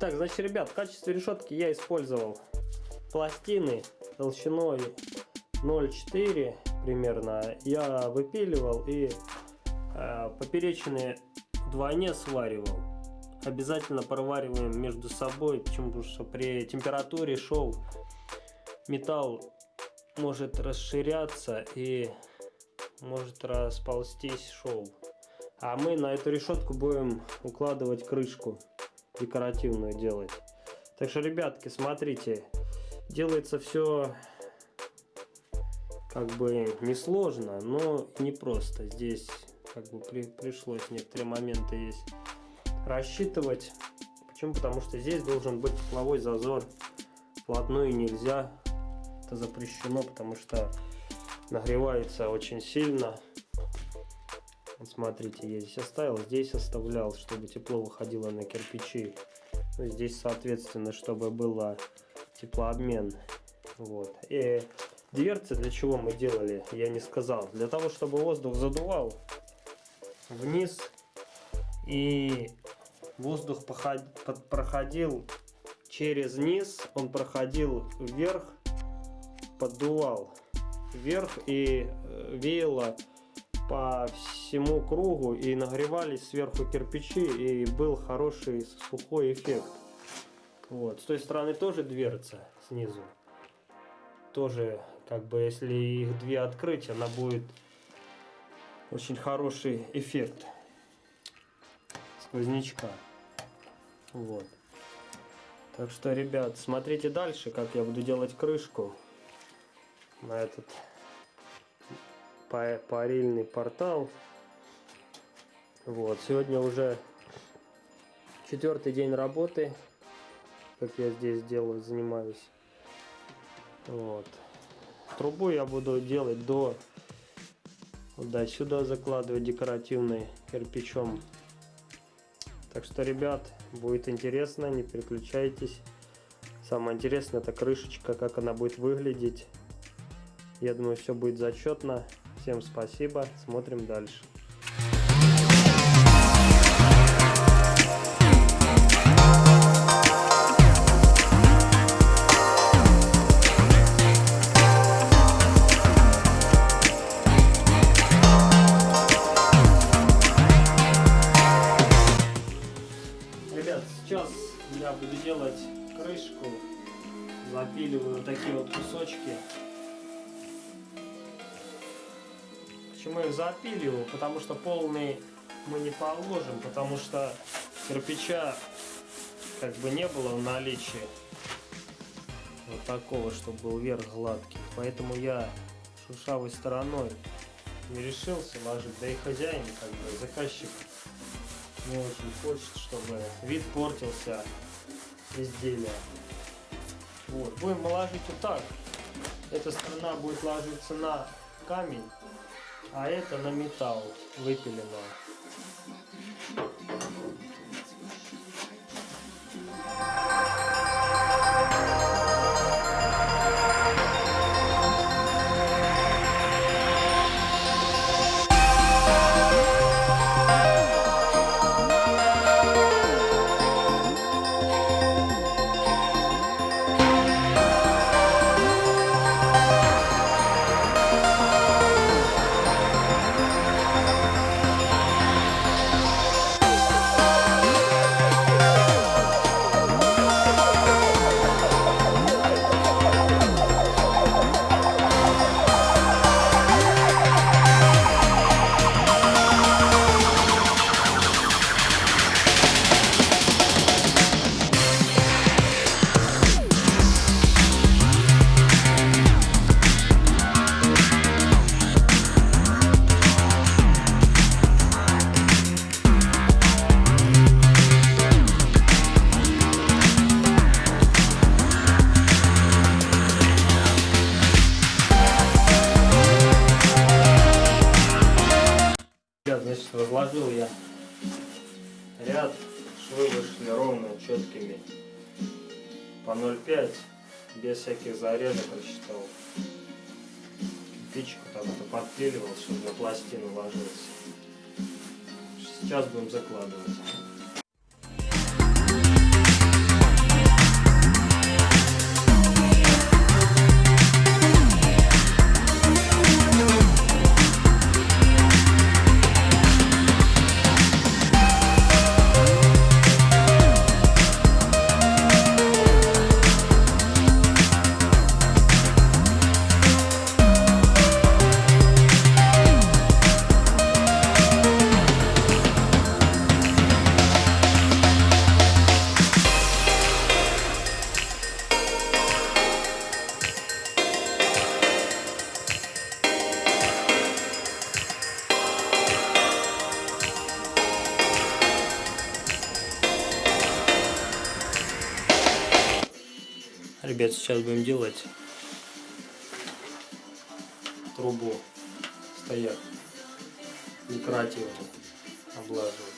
Так, значит, ребят, в качестве решетки я использовал пластины толщиной 0,4 примерно. Я выпиливал и э, поперечные вдвойне сваривал. Обязательно провариваем между собой? Потому что при температуре шов металл может расширяться и может расползтись шов. А мы на эту решетку будем укладывать крышку декоративную делать. Так что, ребятки, смотрите, делается все как бы несложно, но не просто. Здесь как бы при, пришлось некоторые моменты есть рассчитывать. Почему? Потому что здесь должен быть тепловой зазор. Вплотную нельзя. Это запрещено, потому что нагревается очень сильно. Вот смотрите, я здесь оставил, здесь оставлял, чтобы тепло выходило на кирпичи. Ну, здесь, соответственно, чтобы было теплообмен. Вот. И дверцы для чего мы делали, я не сказал. Для того, чтобы воздух задувал вниз и воздух проходил через низ, он проходил вверх, поддувал вверх и э, веяло по всему кругу и нагревались сверху кирпичи и был хороший сухой эффект. Вот. С той стороны тоже дверца снизу. Тоже, как бы, если их две открыть, она будет очень хороший эффект сквознячка. Вот. Так что, ребят, смотрите дальше, как я буду делать крышку на этот парильный портал. Вот, сегодня уже четвертый день работы, как я здесь делаю, занимаюсь. Вот. Трубу я буду делать до да, сюда закладывать декоративный кирпичом. Так что, ребят, будет интересно, не переключайтесь. Самое интересное это крышечка, как она будет выглядеть. Я думаю, все будет зачетно. Всем спасибо, смотрим дальше. Ребят, сейчас я буду делать крышку. Запиливаю такие вот кусочки Почему их запиливаю? Потому что полный мы не положим, потому что кирпича как бы не было в наличии вот такого, чтобы был верх гладкий. Поэтому я шершавой стороной не решился ложить. Да и хозяин, как бы заказчик не очень хочет, чтобы вид портился изделия. Вот. Будем ложить вот так. Эта сторона будет ложиться на камень, а это на металл выпиленного. Ряд, швы вышли ровно, четкими, по 0,5, без всяких зарядок рассчитал. Кирпичик так вот подпиливал, чтобы на пластину ложился. Сейчас будем закладывать. Ребят, сейчас будем делать. Трубу стояк декоративную облаживать.